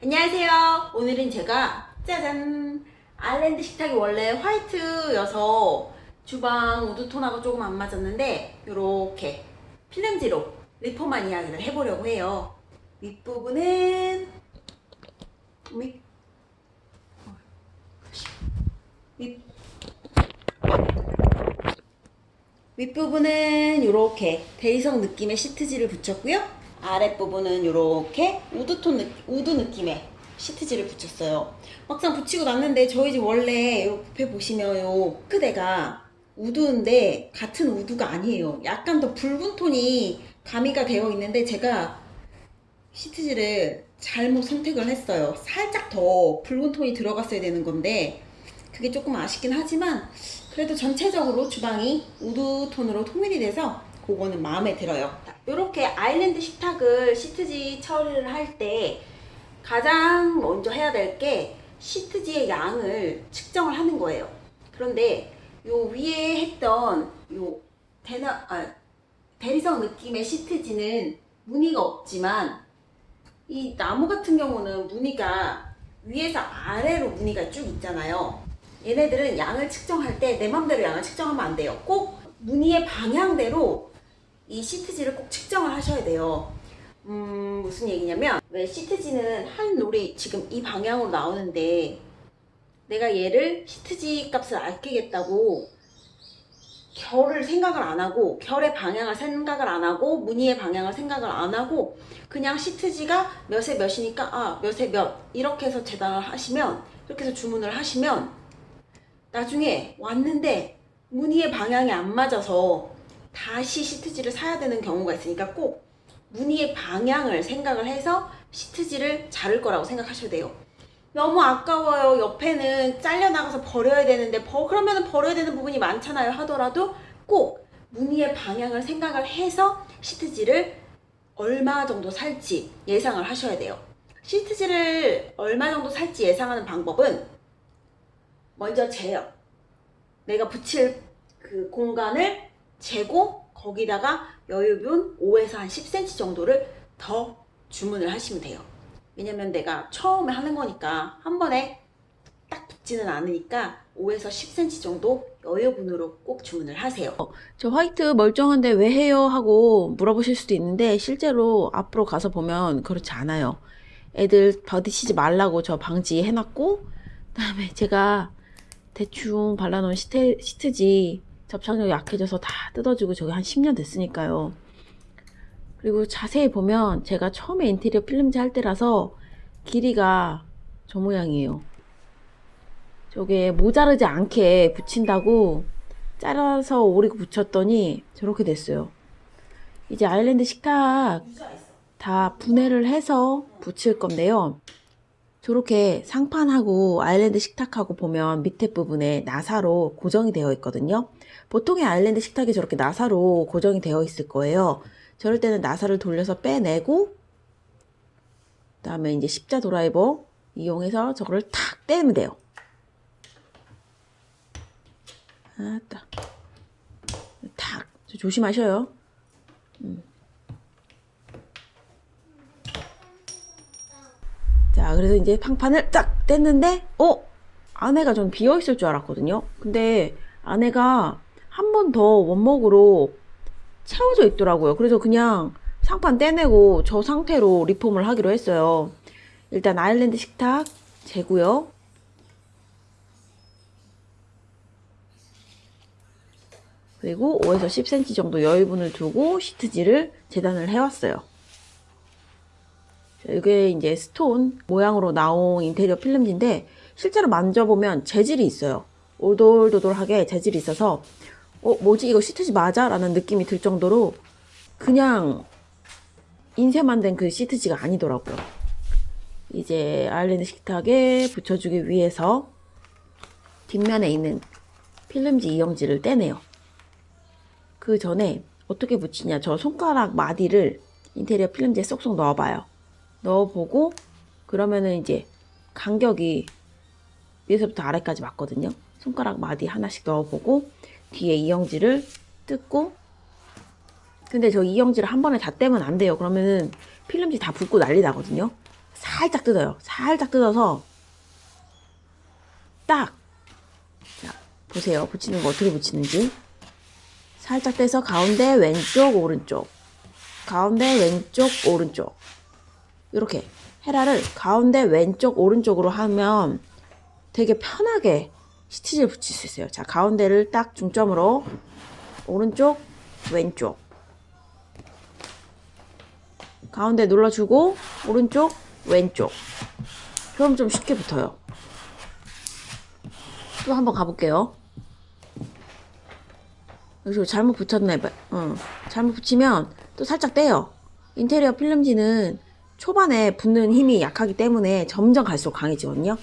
안녕하세요. 오늘은 제가 짜잔 island 식탁이 원래 화이트여서 주방 wood톤하고 조금 안 맞았는데 이렇게 필름지로 리폼한 이야기를 해보려고 해요. 윗부분은 윗부분은 이렇게 대리석 느낌의 시트지를 붙였고요. 아랫부분은 이렇게 wood톤 느, wood 느낌의 시트지를 붙였어요. 막상 붙이고 났는데 저희 집 원래 옆에 보시면 요 끝에가 wood인데 같은 wood가 아니에요. 약간 더 붉은 톤이 가미가 되어 있는데 제가 시트지를 잘못 선택을 했어요. 살짝 더 붉은 톤이 들어갔어야 되는 건데 그게 조금 아쉽긴 하지만 그래도 전체적으로 주방이 wood 톤으로 통일이 돼서 그거는 마음에 들어요. 이렇게 아일랜드 식탁을 시트지 처리를 할 때 가장 먼저 해야 될 게 시트지의 양을 측정을 하는 거예요. 그런데 요 위에 했던 요 대나, 아, 대리석 느낌의 시트지는 무늬가 없지만 이 나무 같은 경우는 무늬가 위에서 아래로 무늬가 쭉 있잖아요. 얘네들은 양을 측정할 때 내 맘대로 양을 측정하면 안 돼요. 꼭 무늬의 방향대로 이 시트지를 꼭 측정을 하셔야 돼요. 음, 무슨 얘기냐면 왜 시트지는 한 롤이 지금 이 방향으로 나오는데 내가 얘를 시트지 값을 아끼겠다고 결을 생각을 안 하고 결의 방향을 생각을 안 하고 무늬의 방향을 생각을 안 하고 그냥 시트지가 몇에 몇이니까 아 몇에 몇 이렇게 해서 재단을 하시면 이렇게 해서 주문을 하시면 나중에 왔는데 무늬의 방향이 안 맞아서 다시 시트지를 사야 되는 경우가 있으니까 꼭 무늬의 방향을 생각을 해서 시트지를 자를 거라고 생각하셔야 돼요. 너무 아까워요. 옆에는 잘려나가서 버려야 되는데 버, 그러면 버려야 되는 부분이 많잖아요 하더라도 꼭 무늬의 방향을 생각을 해서 시트지를 얼마 정도 살지 예상을 하셔야 돼요. 시트지를 얼마 정도 살지 예상하는 방법은 먼저 재요. 내가 붙일 그 공간을 재고 거기다가 여유분 5에서 한 10cm 정도를 더 주문을 하시면 돼요. 왜냐면 내가 처음에 하는 거니까 한 번에 딱 붙지는 않으니까 5에서 10cm 정도 여유분으로 꼭 주문을 하세요. 저 화이트 멀쩡한데 왜 해요? 하고 물어보실 수도 있는데 실제로 앞으로 가서 보면 그렇지 않아요. 애들 버디치지 말라고 저 방지 해놨고 그 다음에 제가 대충 발라놓은 시트, 시트지 접착력이 약해져서 다 뜯어지고 저게 한 10년 됐으니까요. 그리고 자세히 보면 제가 처음에 인테리어 필름지 할 때라서 길이가 저 모양이에요. 저게 모자르지 않게 붙인다고 잘라서 오리고 붙였더니 저렇게 됐어요. 이제 아일랜드 식탁 다 분해를 해서 붙일 건데요. 저렇게 상판하고 아일랜드 식탁하고 보면 밑에 부분에 나사로 고정이 되어 있거든요. 보통의 아일랜드 식탁이 저렇게 나사로 고정이 되어 있을 거예요. 저럴 때는 나사를 돌려서 빼내고 그 다음에 이제 십자 드라이버 이용해서 저거를 탁 떼면 돼요. 아따 탁 조심하셔요. 음. 자 그래서 이제 팡판을 딱 뗐는데 어? 안에가 좀 비어있을 줄 알았거든요. 근데 안에가 한 번 더 원목으로 채워져 있더라고요. 그래서 그냥 상판 떼내고 저 상태로 리폼을 하기로 했어요. 일단 아일랜드 식탁 재고요. 그리고 5에서 10cm 정도 여유분을 두고 시트지를 재단을 해왔어요. 이게 이제 스톤 모양으로 나온 인테리어 필름지인데 실제로 만져보면 재질이 있어요. 오돌도돌하게 재질이 있어서 어 뭐지 이거 시트지 맞아? 라는 느낌이 들 정도로 그냥 인쇄만 된 그 시트지가 아니더라고요. 이제 아일랜드 식탁에 붙여주기 위해서 뒷면에 있는 필름지 이영지를 떼내요. 그 전에 어떻게 붙이냐 저 손가락 마디를 인테리어 필름지에 쏙쏙 넣어봐요. 넣어보고 그러면은 이제 간격이 위에서부터 아래까지 맞거든요. 손가락 마디 하나씩 넣어보고 뒤에 이영지를 뜯고 근데 저 이영지를 한 번에 다 떼면 안 돼요. 그러면은 필름지 다 붓고 난리 나거든요. 살짝 뜯어요. 살짝 뜯어서 딱. 자, 보세요. 붙이는 거 어떻게 붙이는지. 살짝 떼서 가운데 왼쪽 오른쪽. 가운데 왼쪽 오른쪽. 이렇게 헤라를 가운데 왼쪽 오른쪽으로 하면 되게 편하게 스티치를 붙일 수 있어요. 자, 가운데를 딱 중점으로 오른쪽 왼쪽. 가운데 눌러주고 오른쪽 왼쪽. 그럼 좀 쉽게 붙어요. 또 한번 가볼게요. 여기서 잘못 붙였네 어, 잘못 붙이면 또 살짝 떼요. 인테리어 필름지는 초반에 붙는 힘이 약하기 때문에 점점 갈수록 강해지거든요.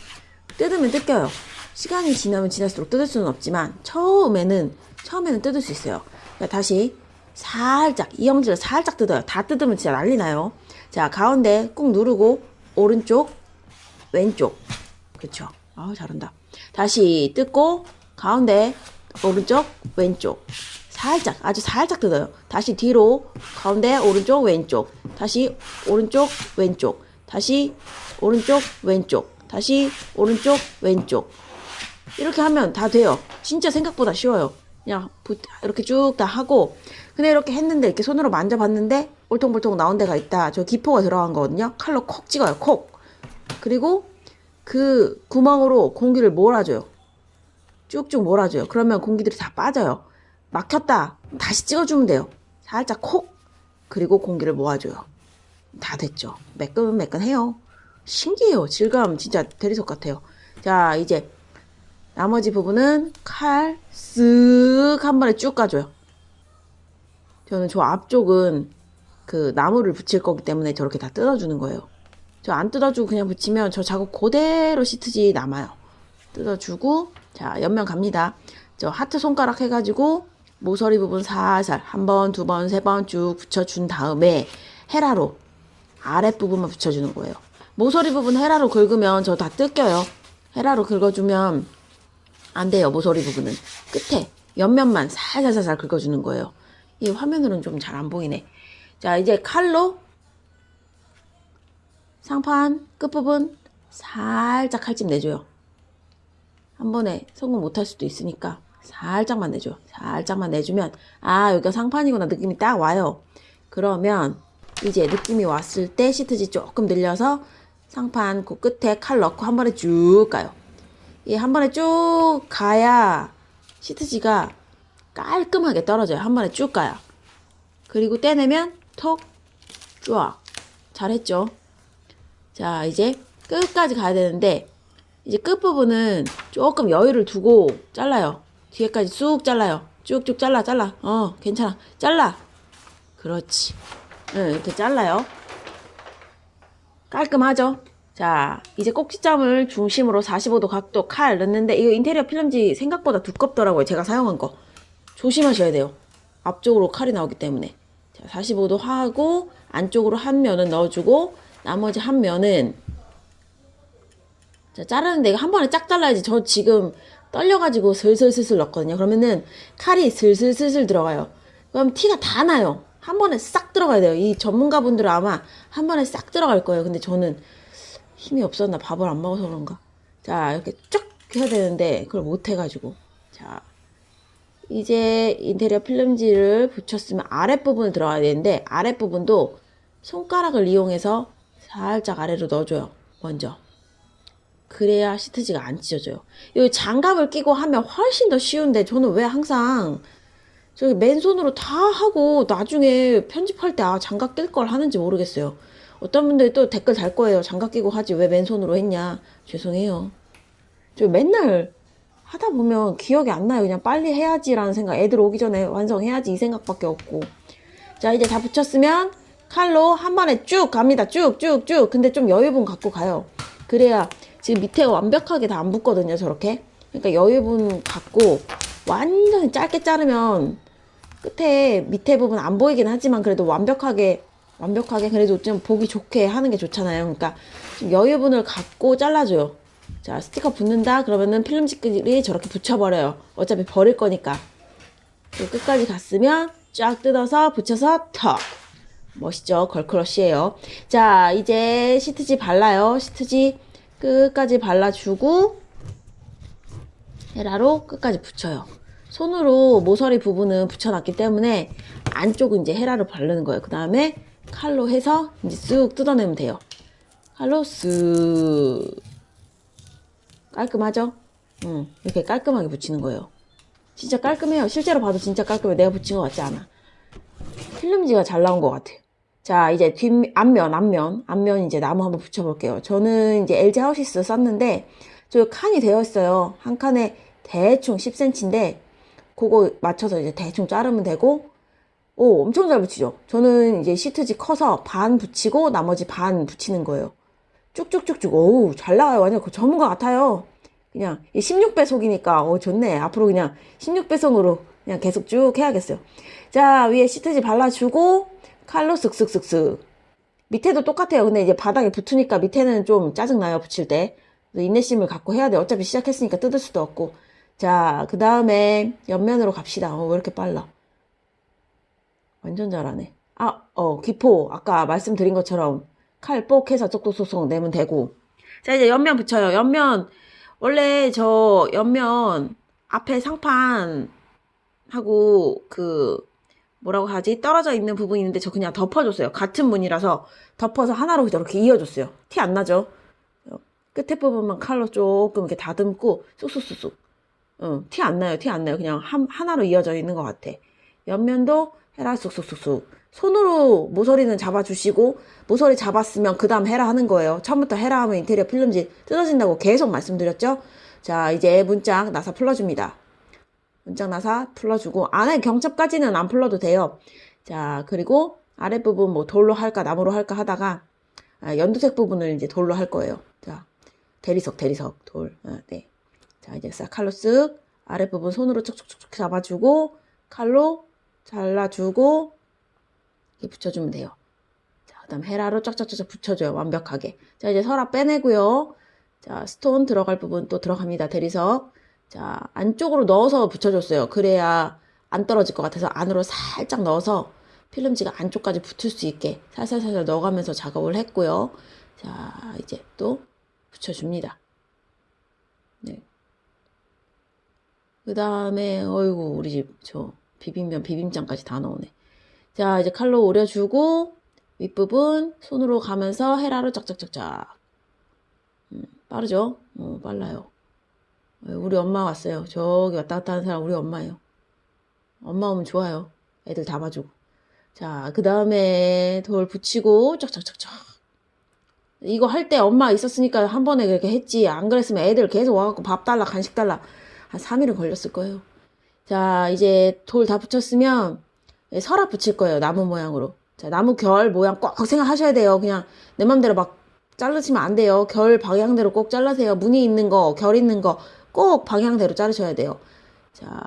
뜯으면 뜯겨요 시간이 지나면 지날수록 뜯을 수는 없지만 처음에는 처음에는 뜯을 수 있어요. 자, 다시 살짝 이영지를 살짝 뜯어요. 다 뜯으면 진짜 난리 나요. 자 가운데 꾹 누르고 오른쪽 왼쪽. 그쵸? 아 잘한다. 다시 뜯고 가운데 오른쪽 왼쪽. 살짝 아주 살짝 뜯어요. 다시 뒤로 가운데 오른쪽 왼쪽. 다시 오른쪽 왼쪽. 다시 오른쪽 왼쪽. 다시 오른쪽 왼쪽 이렇게 하면 다 돼요. 진짜 생각보다 쉬워요. 그냥 부- 이렇게 쭉 다 하고 근데 이렇게 했는데 이렇게 손으로 만져봤는데 울퉁불퉁 나온 데가 있다. 저 기포가 들어간 거거든요. 칼로 콕 찍어요 콕. 그리고 그 구멍으로 공기를 몰아줘요. 쭉쭉 몰아줘요. 그러면 공기들이 다 빠져요. 막혔다. 다시 찍어주면 돼요. 살짝 콕. 그리고 공기를 모아줘요. 다 됐죠. 매끈매끈해요. 신기해요. 질감 진짜 대리석 같아요. 자 이제 나머지 부분은 칼 쓱 한 번에 쭉 까줘요 저는 저 앞쪽은 그 나무를 붙일 거기 때문에 저렇게 다 뜯어주는 거예요 저 안 뜯어주고 그냥 붙이면 저 작업 그대로 시트지 남아요 뜯어주고 자 옆면 갑니다 저 하트 손가락 해가지고 모서리 부분 살살 한 번, 두 번, 세 번 쭉 붙여준 다음에 헤라로 아랫부분만 붙여주는 거예요. 모서리 부분 헤라로 긁으면 저 다 뜯겨요. 헤라로 긁어주면 안 돼요. 모서리 부분은. 끝에 옆면만 살살살살 긁어주는 거예요. 이 화면으로는 좀 잘 안 보이네. 자, 이제 칼로 상판 끝부분 살짝 칼집 내줘요. 한 번에 성공 못할 수도 있으니까 살짝만 내줘요. 살짝만 내주면 아 여기가 상판이구나 느낌이 딱 와요. 그러면 이제 느낌이 왔을 때 시트지 조금 늘려서 상판 그 끝에 칼 넣고 한 번에 쭉 가요. 이한 번에 쭉 가야 시트지가 깔끔하게 떨어져요. 한 번에 쭉 가요. 그리고 떼내면 톡 쫙. 잘했죠? 자 이제 끝까지 가야 되는데 이제 끝부분은 조금 여유를 두고 잘라요. 뒤에까지 쑥 잘라요. 쭉쭉 잘라, 잘라. 어, 괜찮아. 잘라. 그렇지. 응, 이렇게 잘라요. 깔끔하죠? 자, 이제 꼭지점을 중심으로 45도 각도 칼 넣는데, 이거 인테리어 필름지 생각보다 두껍더라고요. 제가 사용한 거. 조심하셔야 돼요. 앞쪽으로 칼이 나오기 때문에. 자, 45도 하고, 안쪽으로 한 면은 넣어주고, 나머지 한 면은 자, 자르는데 이거 한 번에 쫙 잘라야지. 저 지금 떨려가지고 슬슬슬슬 넣었거든요. 그러면은 칼이 슬슬슬슬 들어가요. 그럼 티가 다 나요. 한 번에 싹 들어가야 돼요. 이 전문가분들은 아마 한 번에 싹 들어갈 거예요. 근데 저는 힘이 없었나 밥을 안 먹어서 그런가. 자, 이렇게 쭉 해야 되는데 그걸 못 해가지고. 자, 이제 인테리어 필름지를 붙였으면 아랫부분을 들어가야 되는데 아랫부분도 손가락을 이용해서 살짝 아래로 넣어줘요. 먼저. 그래야 시트지가 안 찢어져요. 이 장갑을 끼고 하면 훨씬 더 쉬운데 저는 왜 항상 저기 맨손으로 다 하고 나중에 편집할 때 아, 장갑 낄 걸 하는지 모르겠어요. 어떤 분들이 또 댓글 달 거예요. 장갑 끼고 하지 왜 맨손으로 했냐. 죄송해요. 저 맨날 하다 보면 기억이 안 나요. 그냥 빨리 해야지라는 생각. 애들 오기 전에 완성해야지 이 생각밖에 없고. 자 이제 다 붙였으면 칼로 한 번에 쭉 갑니다. 쭉쭉 쭉. 근데 좀 여유분 갖고 가요. 그래야 지금 밑에 완벽하게 다 안 붙거든요. 저렇게. 그러니까 여유분 갖고 완전히 짧게 자르면 끝에 밑에 부분 안 보이긴 하지만 그래도 완벽하게 완벽하게 그래도 좀 보기 좋게 하는 게 좋잖아요. 그러니까 좀 여유분을 갖고 잘라줘요. 자 스티커 붙는다 그러면은 필름지끼리 저렇게 붙여버려요. 어차피 버릴 거니까. 또 끝까지 갔으면 쫙 뜯어서 붙여서 턱 멋있죠? 걸크러쉬예요. 자, 이제 시트지 발라요. 시트지 끝까지 발라주고 헤라로 끝까지 붙여요. 손으로 모서리 부분은 붙여놨기 때문에 안쪽은 이제 헤라를 바르는 거예요. 그 다음에 칼로 해서 이제 쑥 뜯어내면 돼요. 칼로 쓱 깔끔하죠? 응, 이렇게 깔끔하게 붙이는 거예요. 진짜 깔끔해요. 실제로 봐도 진짜 깔끔해. 내가 붙인 것 같지 않아. 필름지가 잘 나온 것 같아요. 자, 이제 뒷, 앞면, 앞면, 앞면 이제 나무 한번 붙여볼게요. 저는 이제 LG 하우시스 썼는데, 저 칸이 되어 있어요. 한 칸에 대충 10cm인데, 그거 맞춰서 이제 대충 자르면 되고, 오, 엄청 잘 붙이죠? 저는 이제 시트지 커서 반 붙이고, 나머지 반 붙이는 거예요. 쭉쭉쭉쭉, 오우, 잘 나와요. 완전 그 전문가 같아요. 그냥 16배속이니까, 어, 좋네. 앞으로 그냥 16배속으로 그냥 계속 쭉 해야겠어요. 자, 위에 시트지 발라주고, 칼로 쓱쓱쓱쓱. 밑에도 똑같아요. 근데 이제 바닥에 붙으니까 밑에는 좀 짜증나요, 붙일 때. 인내심을 갖고 해야 돼. 어차피 시작했으니까 뜯을 수도 없고. 자, 그 다음에 옆면으로 갑시다. 어, 왜 이렇게 빨라? 완전 잘하네. 아, 어, 기포. 아까 말씀드린 것처럼 칼 뽁 해서 쪽쪽쪽쪽 내면 되고. 자, 이제 옆면 붙여요. 옆면. 원래 저 옆면 앞에 상판 하고 그 뭐라고 하지? 떨어져 있는 부분이 있는데 저 그냥 덮어줬어요. 같은 문이라서 덮어서 하나로 저렇게 이어줬어요. 티 안 나죠? 어, 끝에 부분만 칼로 조금 이렇게 다듬고 쑥쑥쑥쑥. 어, 티안 나요. 티 안 나요. 그냥 한, 하나로 이어져 있는 것 같아. 옆면도 헤라 쑥쑥쑥쑥. 손으로 모서리는 잡아주시고 모서리 잡았으면 그 다음 헤라 하는 거예요. 처음부터 헤라 하면 인테리어 필름지 뜯어진다고 계속 말씀드렸죠? 자 이제 문짝 나사 풀어줍니다. 문짝 나사 풀어주고 안에 경첩까지는 안 풀러도 돼요. 자 그리고 아랫부분 뭐 돌로 할까 나무로 할까 하다가 아, 연두색 부분을 이제 돌로 할 거예요. 자 대리석 대리석 돌. 아, 네. 자 이제 싹 칼로 쓱 아랫부분 손으로 촉촉촉촉 잡아주고 칼로 잘라주고 이렇게 붙여주면 돼요. 자 그 다음 헤라로 쫙쫙쫙 붙여줘요 완벽하게. 자 이제 서랍 빼내고요. 자 스톤 들어갈 부분 또 들어갑니다 대리석. 자, 안쪽으로 넣어서 붙여줬어요. 그래야 안 떨어질 것 같아서 안으로 살짝 넣어서 필름지가 안쪽까지 붙을 수 있게 살살살살 넣어가면서 작업을 했고요. 자, 이제 또 붙여줍니다. 네. 그 다음에, 어이구, 우리 집, 저, 비빔면, 비빔장까지 다 넣으네. 자, 이제 칼로 오려주고, 윗부분 손으로 가면서 헤라로 짝짝짝짝. 음, 빠르죠? 어, 빨라요. 우리 엄마 왔어요. 저기 왔다 갔다 하는 사람 우리 엄마예요. 엄마 오면 좋아요. 애들 다 봐주고. 자, 그 다음에 돌 붙이고 쫙쫙쫙쫙. 이거 할 때 엄마 있었으니까 한 번에 그렇게 했지. 안 그랬으면 애들 계속 와갖고 밥 달라, 간식 달라. 한 3일은 걸렸을 거예요. 자, 이제 돌 다 붙였으면 서랍 붙일 거예요. 나무 모양으로. 자, 나무 결 모양 꼭 생각하셔야 돼요. 그냥 내 맘대로 막 자르시면 안 돼요. 결 방향대로 꼭 잘라세요. 무늬 있는 거, 결 있는 거 꼭 방향대로 자르셔야 돼요. 자,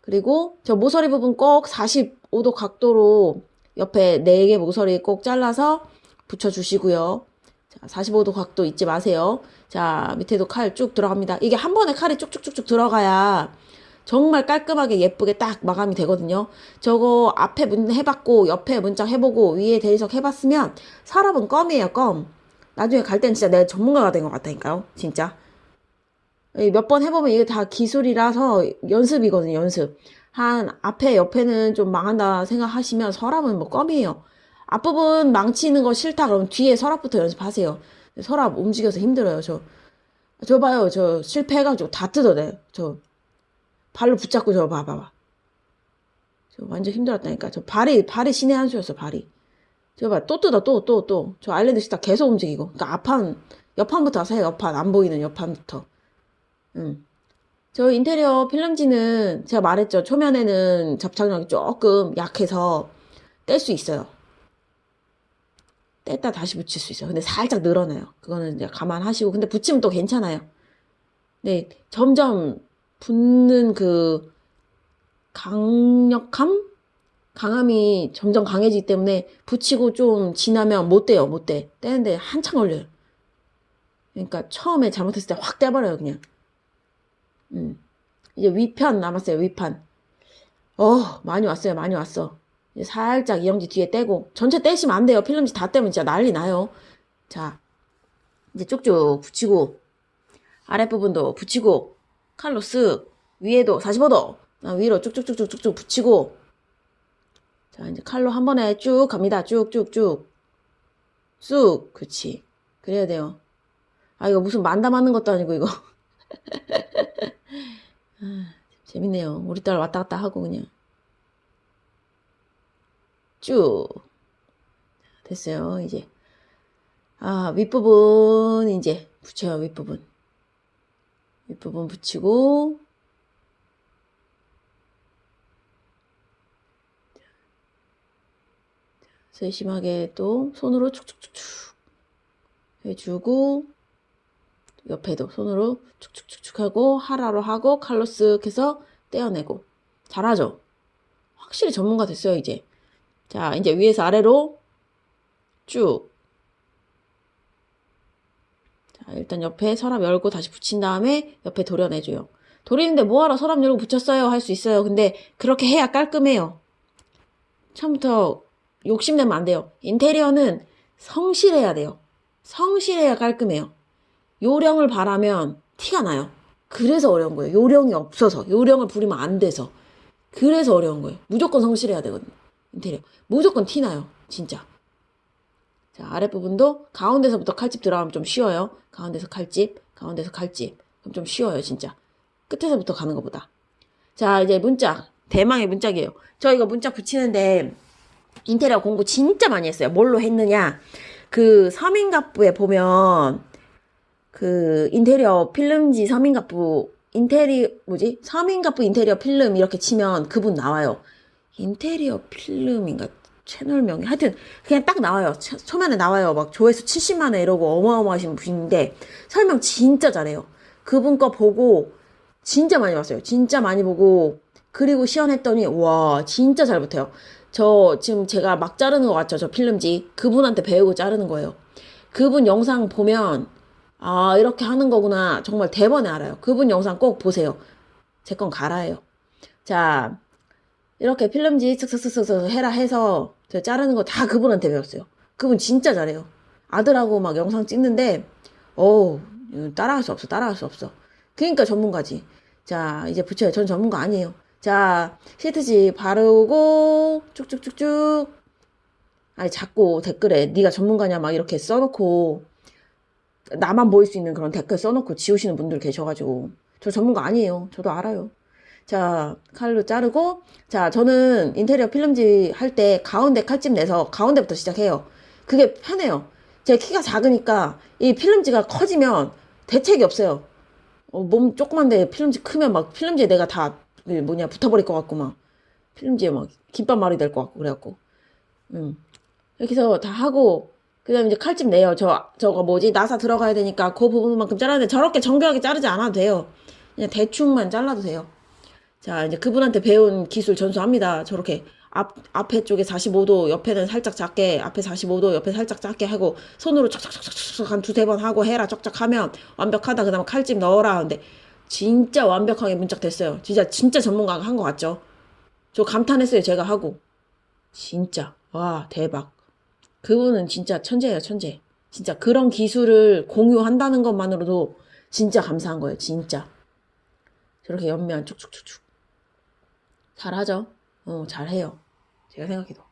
그리고 저 모서리 부분 꼭 45도 각도로 옆에 4개 모서리 꼭 잘라서 붙여주시고요. 자, 45도 각도 잊지 마세요. 자, 밑에도 칼 쭉 들어갑니다. 이게 한 번에 칼이 쭉쭉쭉쭉 들어가야 정말 깔끔하게 예쁘게 딱 마감이 되거든요. 저거 앞에 문 해봤고 옆에 문짝 해보고 위에 대리석 해봤으면 서랍은 껌이에요, 껌. 나중에 갈 땐 진짜 내가 전문가가 된 것 같다니까요. 진짜. 몇 번 해보면 이게 다 기술이라서 연습이거든요, 연습. 한 앞에 옆에는 좀 망한다 생각하시면 서랍은 뭐 껌이에요. 앞부분 망치는 거 싫다 그러면 뒤에 서랍부터 연습하세요. 서랍 움직여서 힘들어요, 저. 저 봐요, 저 실패해가지고 다 뜯어내. 저 발로 붙잡고 저 봐봐봐. 저 완전 힘들었다니까. 저 발이, 발이 신의 한 수였어, 발이. 저 봐, 또 뜯어, 또, 또, 또. 저 아일랜드 식탁 계속 움직이고. 그러니까 앞판, 옆판부터 하세요, 옆판. 안 보이는 옆판부터. 음. 저 인테리어 필름지는 제가 말했죠. 초면에는 접착력이 조금 약해서 뗄 수 있어요. 뗐다 다시 붙일 수 있어요. 근데 살짝 늘어나요. 그거는 이제 감안하시고. 근데 붙이면 또 괜찮아요. 네, 점점 붙는 그 강력함? 강함이 점점 강해지기 때문에 붙이고 좀 지나면 못 떼요, 못 떼. 떼는데 한참 걸려요. 그러니까 처음에 잘못했을 때 확 떼버려요, 그냥. 음. 이제 위편 남았어요, 위판. 어, 많이 왔어요, 많이 왔어. 이제 살짝 이영지 뒤에 떼고 전체 떼시면 안 돼요. 필름지 다 떼면 진짜 난리 나요. 자, 이제 쭉쭉 붙이고 아랫부분도 붙이고 칼로 쓱 위에도 45도 위로 쭉쭉쭉쭉쭉 붙이고 자 이제 칼로 한 번에 쭉 갑니다. 쭉쭉쭉 쑥 그치 그래야 돼요. 아 이거 무슨 만담 하는 것도 아니고 이거 아, 재밌네요. 우리 딸 왔다 갔다 하고 그냥 쭉 됐어요. 이제 아 윗부분 이제 붙여요 윗부분 윗부분 붙이고. 세심하게 또 손으로 축축축축 해주고 옆에도 손으로 축축축축 하고 하라로 하고 칼로 쓱 해서 떼어내고. 잘하죠? 확실히 전문가 됐어요 이제. 자 이제 위에서 아래로 쭉. 자, 일단 옆에 서랍 열고 다시 붙인 다음에 옆에 도려내줘요. 도리는데 뭐하러 서랍 열고 붙였어요? 할 수 있어요. 근데 그렇게 해야 깔끔해요. 처음부터 욕심내면 안 돼요. 인테리어는 성실해야 돼요. 성실해야 깔끔해요. 요령을 바라면 티가 나요. 그래서 어려운 거예요. 요령이 없어서. 요령을 부리면 안 돼서. 그래서 어려운 거예요. 무조건 성실해야 되거든요. 인테리어. 무조건 티 나요. 진짜. 자, 아랫부분도 가운데서부터 칼집 들어가면 좀 쉬워요. 가운데서 칼집, 가운데서 칼집. 그럼 좀 쉬워요, 진짜. 끝에서부터 가는 것보다. 자, 이제 문짝. 대망의 문짝이에요. 저 이거 문짝 붙이는데 인테리어 공부 진짜 많이 했어요. 뭘로 했느냐. 그 서민갑부에 보면 그 인테리어 필름지 서민갑부 인테리 뭐지? 서민갑부 인테리어 필름 이렇게 치면 그분 나와요. 인테리어 필름인가 채널명이 하여튼 그냥 딱 나와요. 처- 초면에 나와요. 막 조회수 70만 회 이러고 어마어마하신 분인데 설명 진짜 잘해요. 그분 거 보고 진짜 많이 봤어요. 진짜 많이 보고 그리고 시연했더니 와 진짜 잘 붙어요. 저 지금 제가 막 자르는 것 같죠? 저 필름지 그분한테 배우고 자르는 거예요. 그분 영상 보면 아 이렇게 하는 거구나 정말 대번에 알아요. 그분 영상 꼭 보세요. 제 건 갈아요. 자 이렇게 필름지 쓱쓱쓱쓱 해라 해서 저 자르는 거 다 그분한테 배웠어요. 그분 진짜 잘해요. 아들하고 막 영상 찍는데 어우 따라할 수 없어 따라할 수 없어. 그러니까 전문가지. 자 이제 붙여요. 전 전문가 아니에요. 자 시트지 바르고 쭉쭉쭉쭉 아니 자꾸 댓글에 네가 전문가냐 막 이렇게 써놓고 나만 보일 수 있는 그런 댓글 써놓고 지우시는 분들 계셔가지고 저 전문가 아니에요. 저도 알아요. 자, 칼로 자르고, 자, 저는 인테리어 필름지 할 때 가운데 칼집 내서 가운데부터 시작해요. 그게 편해요. 제 키가 작으니까 이 필름지가 커지면 대책이 없어요. 어, 몸 조그만데 필름지 크면 막 필름지에 내가 다그 뭐냐 붙어버릴 것 같고 막 필름지에 막 김밥 말이 될 것 같고 그래갖고 음 이렇게 해서 다 하고 그 다음에 이제 칼집 내요. 저 저거 뭐지 나사 들어가야 되니까 그 부분만큼 잘라야 돼. 저렇게 정교하게 자르지 않아도 돼요. 그냥 대충만 잘라도 돼요. 자, 이제 그분한테 배운 기술 전수합니다. 저렇게 앞, 앞에 쪽에 45도, 옆에는 살짝 작게, 앞에 45도, 옆에 살짝 작게 하고, 손으로 척척척척척 한 두세 번 하고 해라, 쩍쩍 하면 완벽하다. 그 다음에 칼집 넣어라. 근데 진짜 완벽하게 문짝 됐어요. 진짜, 진짜 전문가가 한 것 같죠? 저 감탄했어요. 제가 하고. 진짜. 와, 대박. 그분은 진짜 천재예요, 천재. 진짜 그런 기술을 공유한다는 것만으로도 진짜 감사한 거예요, 진짜. 저렇게 옆면 쭉쭉쭉쭉. 잘하죠? 어, 잘해요. 제가 생각해도.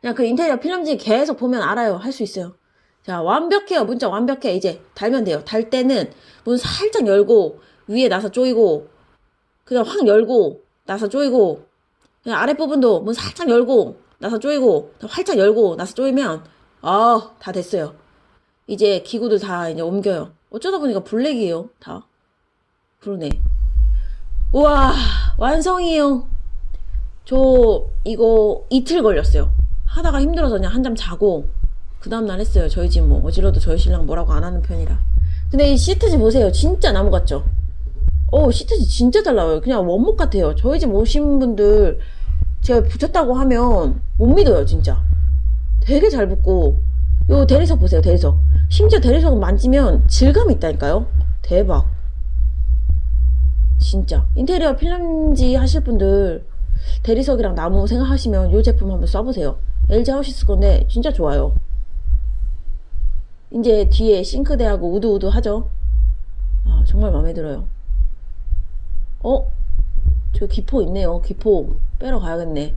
그냥 그 인테리어 필름지 계속 보면 알아요. 할 수 있어요. 자, 완벽해요. 문자 완벽해. 이제 달면 돼요. 달 때는 문 살짝 열고, 위에 나사 조이고, 그냥 확 열고, 나사 조이고, 그냥 아랫부분도 문 살짝 열고, 나사 조이고, 활짝 열고, 나사 조이면, 아, 다 됐어요. 이제 기구들 다 이제 옮겨요. 어쩌다 보니까 블랙이에요. 다. 그러네. 우와, 완성이에요. 저 이거 이틀 걸렸어요. 하다가 힘들어서 그냥 한잠 자고 그 다음날 했어요. 저희 집 뭐 어지러도 저희 신랑 뭐라고 안 하는 편이라. 근데 이 시트지 보세요. 진짜 나무 같죠? 어 시트지 진짜 잘 나와요. 그냥 원목 같아요. 저희 집 오신 분들 제가 붙였다고 하면 못 믿어요. 진짜. 되게 잘 붙고 요 대리석 보세요. 대리석. 심지어 대리석 만지면 질감이 있다니까요. 대박. 진짜 인테리어 필름지 하실 분들 대리석이랑 나무 생각하시면 이 제품 한번 써보세요. LG 하우시스 건데 진짜 좋아요. 이제 뒤에 싱크대하고 우드우드 하죠. 아, 정말 마음에 들어요. 어? 저 기포 있네요. 기포 빼러 가야겠네.